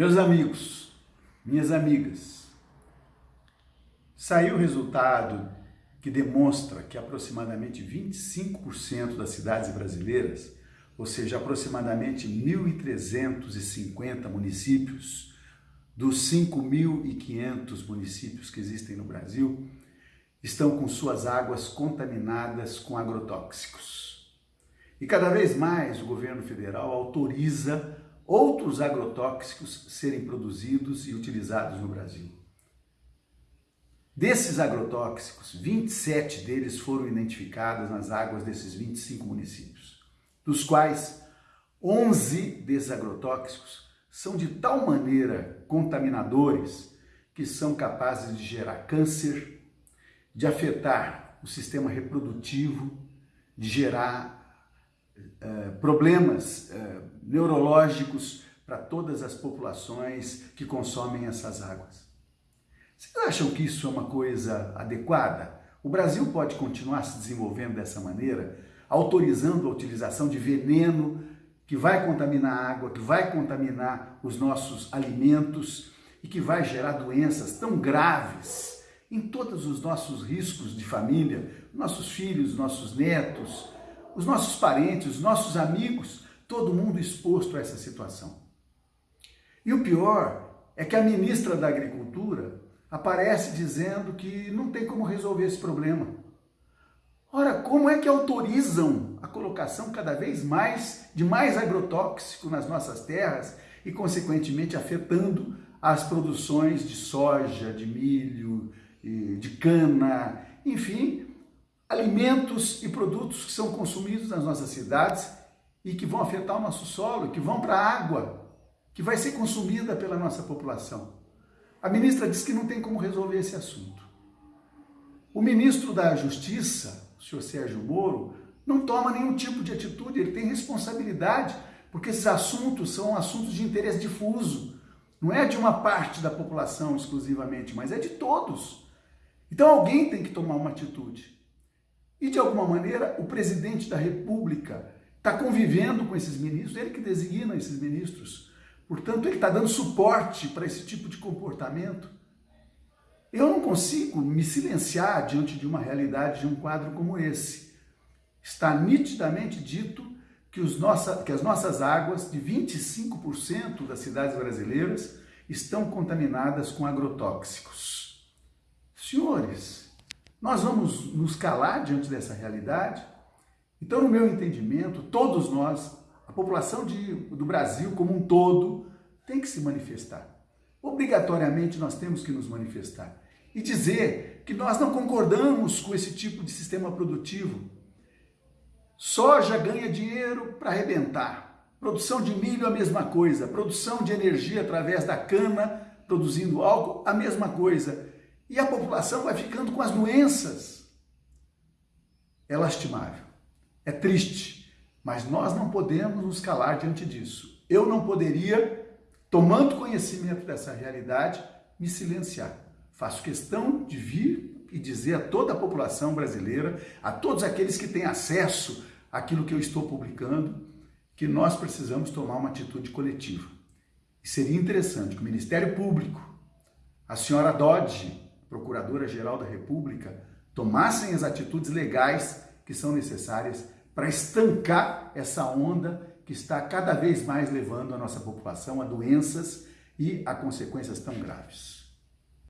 Meus amigos, minhas amigas, saiu o resultado que demonstra que aproximadamente 25% das cidades brasileiras, ou seja, aproximadamente 1.350 municípios, dos 5.500 municípios que existem no Brasil, estão com suas águas contaminadas com agrotóxicos. E cada vez mais o governo federal autoriza outros agrotóxicos serem produzidos e utilizados no Brasil. Desses agrotóxicos, 27 deles foram identificados nas águas desses 25 municípios, dos quais 11 desses agrotóxicos são de tal maneira contaminadores que são capazes de gerar câncer, de afetar o sistema reprodutivo, de gerar eh, problemas uh, neurológicos para todas as populações que consomem essas águas. Vocês acham que isso é uma coisa adequada? O Brasil pode continuar se desenvolvendo dessa maneira, autorizando a utilização de veneno que vai contaminar a água, que vai contaminar os nossos alimentos e que vai gerar doenças tão graves em todos os nossos riscos de família, nossos filhos, nossos netos, os nossos parentes, os nossos amigos, todo mundo exposto a essa situação. E o pior é que a ministra da Agricultura aparece dizendo que não tem como resolver esse problema. Ora, como é que autorizam a colocação cada vez mais de mais agrotóxico nas nossas terras e, consequentemente, afetando as produções de soja, de milho, de cana, enfim, alimentos e produtos que são consumidos nas nossas cidades e que vão afetar o nosso solo, que vão para a água, que vai ser consumida pela nossa população. A ministra diz que não tem como resolver esse assunto. O ministro da Justiça, o senhor Sérgio Moro, não toma nenhum tipo de atitude, ele tem responsabilidade, porque esses assuntos são assuntos de interesse difuso. Não é de uma parte da população exclusivamente, mas é de todos. Então alguém tem que tomar uma atitude. E, de alguma maneira, o presidente da República está convivendo com esses ministros, ele que designa esses ministros. Portanto, ele está dando suporte para esse tipo de comportamento. Eu não consigo me silenciar diante de uma realidade, de um quadro como esse. Está nitidamente dito que, nossa, que as nossas águas, de 25% das cidades brasileiras, estão contaminadas com agrotóxicos. Senhores, nós vamos nos calar diante dessa realidade? Então, no meu entendimento, todos nós, a população de, do Brasil como um todo, tem que se manifestar. Obrigatoriamente nós temos que nos manifestar e dizer que nós não concordamos com esse tipo de sistema produtivo. Soja ganha dinheiro para arrebentar. Produção de milho, a mesma coisa. Produção de energia através da cana, produzindo álcool, a mesma coisa e a população vai ficando com as doenças. É lastimável, é triste, mas nós não podemos nos calar diante disso. Eu não poderia, tomando conhecimento dessa realidade, me silenciar. Faço questão de vir e dizer a toda a população brasileira, a todos aqueles que têm acesso àquilo que eu estou publicando, que nós precisamos tomar uma atitude coletiva. E seria interessante que o Ministério Público, a senhora Dodge, Procuradora-Geral da República tomassem as atitudes legais que são necessárias para estancar essa onda que está cada vez mais levando a nossa população a doenças e a consequências tão graves.